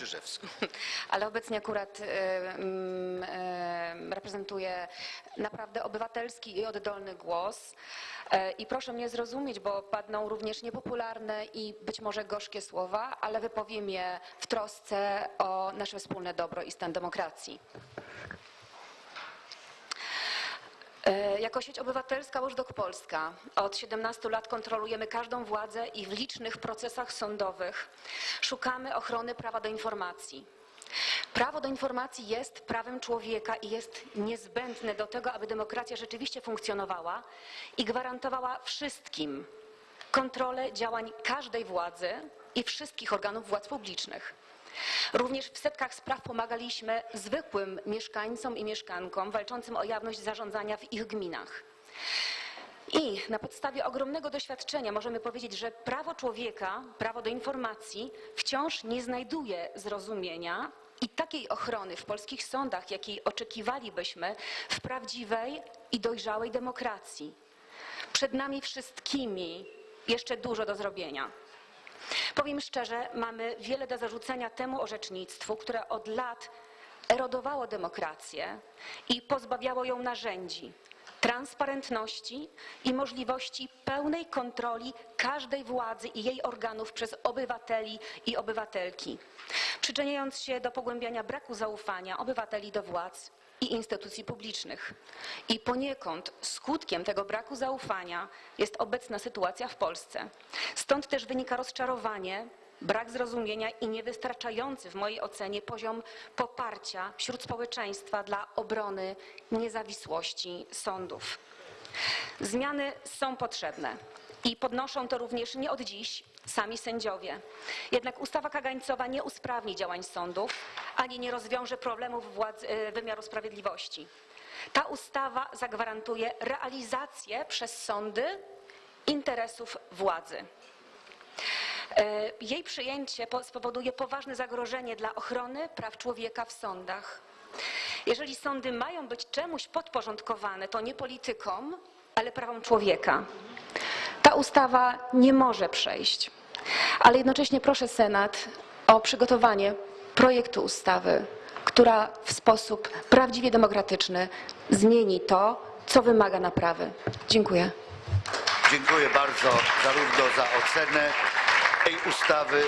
Czyżewską. Ale obecnie akurat e, mm, e, reprezentuję naprawdę obywatelski i oddolny głos. E, I proszę mnie zrozumieć, bo padną również niepopularne i być może gorzkie słowa, ale wypowiem je w trosce o nasze wspólne dobro i stan demokracji. Jako sieć obywatelska Watchdog Polska od 17 lat kontrolujemy każdą władzę i w licznych procesach sądowych szukamy ochrony prawa do informacji. Prawo do informacji jest prawem człowieka i jest niezbędne do tego, aby demokracja rzeczywiście funkcjonowała i gwarantowała wszystkim kontrolę działań każdej władzy i wszystkich organów władz publicznych. Również w setkach spraw pomagaliśmy zwykłym mieszkańcom i mieszkankom walczącym o jawność zarządzania w ich gminach. I na podstawie ogromnego doświadczenia możemy powiedzieć, że prawo człowieka, prawo do informacji wciąż nie znajduje zrozumienia i takiej ochrony w polskich sądach, jakiej oczekiwalibyśmy w prawdziwej i dojrzałej demokracji. Przed nami wszystkimi jeszcze dużo do zrobienia. Powiem szczerze, mamy wiele do zarzucenia temu orzecznictwu, które od lat erodowało demokrację i pozbawiało ją narzędzi, transparentności i możliwości pełnej kontroli każdej władzy i jej organów przez obywateli i obywatelki, przyczyniając się do pogłębiania braku zaufania obywateli do władz i instytucji publicznych. I poniekąd skutkiem tego braku zaufania jest obecna sytuacja w Polsce. Stąd też wynika rozczarowanie, brak zrozumienia i niewystarczający w mojej ocenie poziom poparcia wśród społeczeństwa dla obrony niezawisłości sądów. Zmiany są potrzebne i podnoszą to również nie od dziś sami sędziowie. Jednak ustawa kagańcowa nie usprawni działań sądów, ani nie rozwiąże problemów władz, y, wymiaru sprawiedliwości. Ta ustawa zagwarantuje realizację przez sądy interesów władzy. E, Jej przyjęcie po- spowoduje poważne zagrożenie dla ochrony praw człowieka w sądach. Jeżeli sądy mają być czemuś podporządkowane, to nie politykom, ale prawom człowieka. Ta ustawa nie może przejść, ale jednocześnie proszę Senat o przygotowanie projektu ustawy, która w sposób prawdziwie demokratyczny zmieni to, co wymaga naprawy. Dziękuję. Dziękuję bardzo zarówno za ocenę tej ustawy,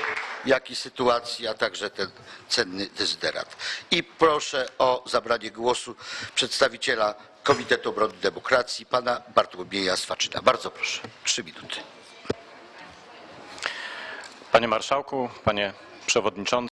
jak i sytuacji, a także ten cenny dezyderat. I proszę o zabranie głosu przedstawiciela Komitetu Obrony Demokracji, pana Bartłomieja Swaczyna. Bardzo proszę, trzy minuty. Panie Marszałku, Panie Przewodniczący.